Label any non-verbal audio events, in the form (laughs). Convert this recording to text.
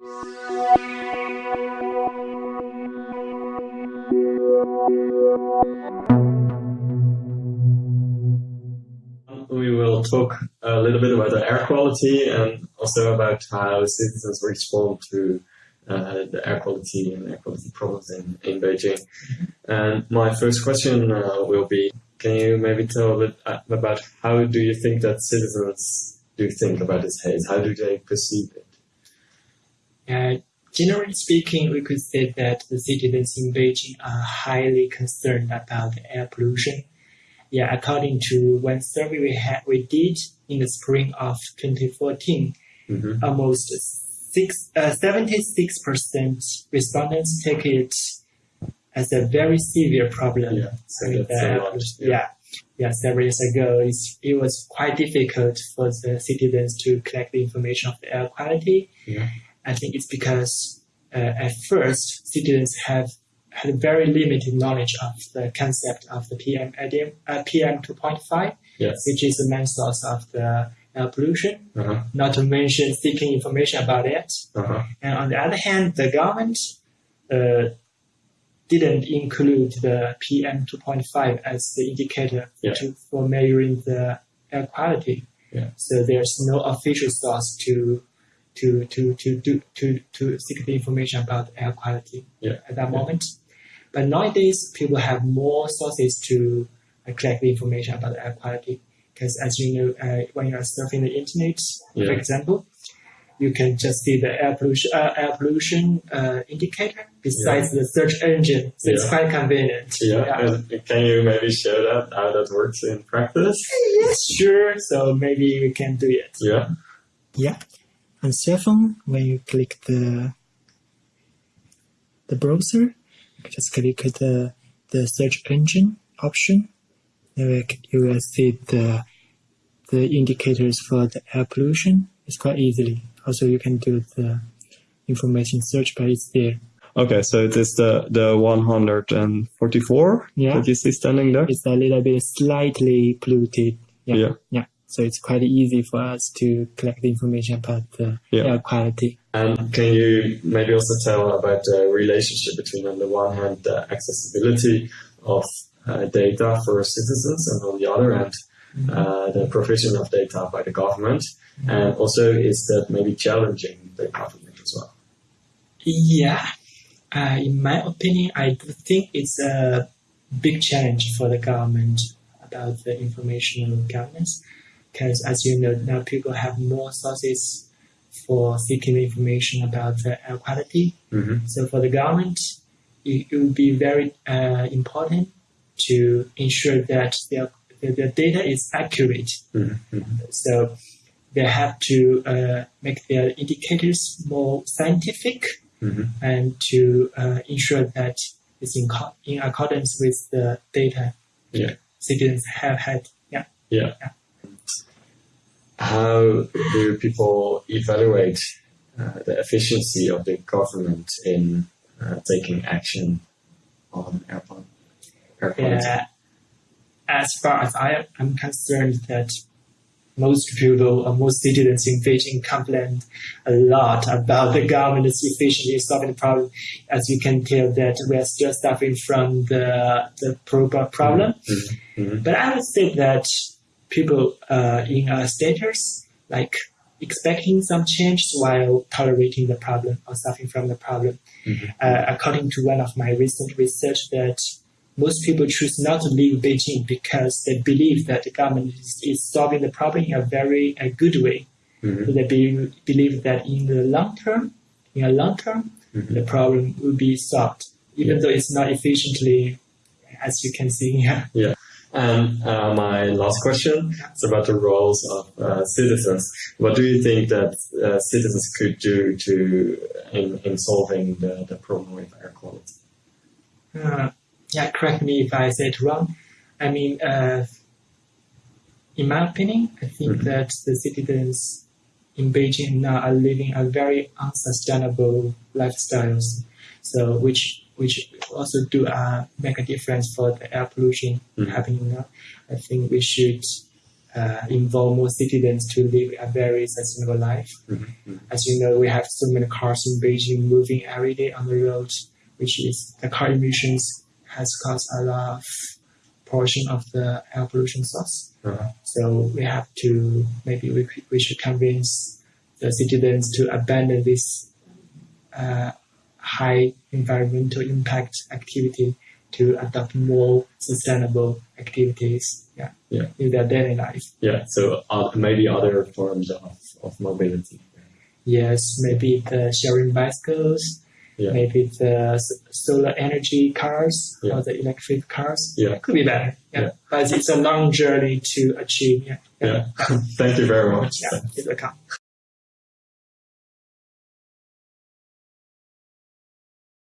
We will talk a little bit about the air quality and also about how citizens respond to uh, the air quality and air quality problems in, in Beijing. And my first question uh, will be, can you maybe tell a bit uh, about how do you think that citizens do think about this haze? How do they perceive it? Uh, generally speaking, we could say that the citizens in Beijing are highly concerned about air pollution. Yeah, according to one survey we had, we did in the spring of 2014, Mm-hmm. almost six, uh, 76% respondents take it as a very severe problem. Yeah, so I mean, that's the lot. pollution- yeah. yeah, several years ago, it's, it was quite difficult for the citizens to collect the information of the air quality. Yeah. I think it's because uh, at first citizens have had very limited knowledge of the concept of the PM ADM, uh, PM 2.5, Yes. which is the main source of the air pollution. Uh-huh. Not to mention seeking information about it. Uh-huh. And on the other hand, the government uh, didn't include the PM 2.5 as the indicator Yeah. to, for measuring the air quality. Yeah. So there's no official source to to to to do to, to seek the information about air quality Yeah. at that Yeah. moment. But nowadays, people have more sources to uh, collect the information about air quality. Because as you know, uh, when you are surfing the internet, for example, you can just see the air pollution uh, air pollution uh, indicator besides the search engine. So it's quite convenient. Yeah. Can you maybe show that how that works in practice? Yes, sure. So maybe we can do it. Yeah. Yeah. On cell phone, when you click the the browser, just click the the search engine option. You will, you will see the the indicators for the air pollution. It's quite easily. Also, you can do the information search, but it's there. Okay, so it is the the 144 Yeah. that you see standing there. It's a little bit slightly polluted. Yeah. Yeah. Yeah. So it's quite easy for us to collect the information about the Yeah. air quality. And can you maybe also tell about the relationship between, on the one hand, the accessibility of uh, data for citizens, and on the other hand, uh, the provision of data by the government? And also, is that maybe challenging the government as well? Yeah, uh, in my opinion, I do think it's a big challenge for the government about the informational governance. Because as you know, now people have more sources for seeking information about the air quality. Mm-hmm. So for the government, it, it would be very uh, important to ensure that the, the, the data is accurate. Mm-hmm. So they have to uh, make their indicators more scientific Mm-hmm. and to uh, ensure that it's in, co- in accordance with the data Yeah. citizens have had. Yeah. Yeah. How do people evaluate uh, the efficiency of the government in uh, taking action on air, air quality? Uh, as far as I am concerned, that most people or most citizens in Beijing complain a lot about the government's efficiency in solving the problem. As you can tell, that we are still suffering from the the pro- problem. Mhm. But I would say that people uh, in a status like expecting some change while tolerating the problem or suffering from the problem. Mhm. Uh, according to one of my recent research, that most people choose not to leave Beijing because they believe that the government is, is solving the problem in a very a good way. Mhm. So they be, believe that in the long term, in a long term, Mhm. the problem will be solved, even Yeah. though it's not efficiently, as you can see here. And uh, my last question is about the roles of uh, citizens. What do you think that uh, citizens could do to in, in solving the, the problem with air quality? Uh, yeah, correct me if I say it wrong. I mean, uh, in my opinion, I think Mhm. that the citizens in Beijing now are living a very unsustainable lifestyles. So, which which also do uh, make a difference for the air pollution Mhm. happening now. I think we should uh, involve more citizens to live a very sustainable life. Mhm. As you know, we have so many cars in Beijing moving every day on the road, which is the car emissions has caused a lot of portion of the air pollution source. Uh-huh. So we have to maybe we, we should convince the citizens to abandon this uh, high environmental impact activity to adopt more sustainable activities yeah, Yeah. in their daily life. Yeah, so uh, maybe other forms of, of mobility. Yes, maybe the sharing bicycles, Yeah. maybe the solar energy cars Yeah. or the electric cars. Yeah. Could be better. Yeah. Yeah. But it's a long journey to achieve. Yeah. Yeah. (laughs) Thank you very much. Yeah. It's a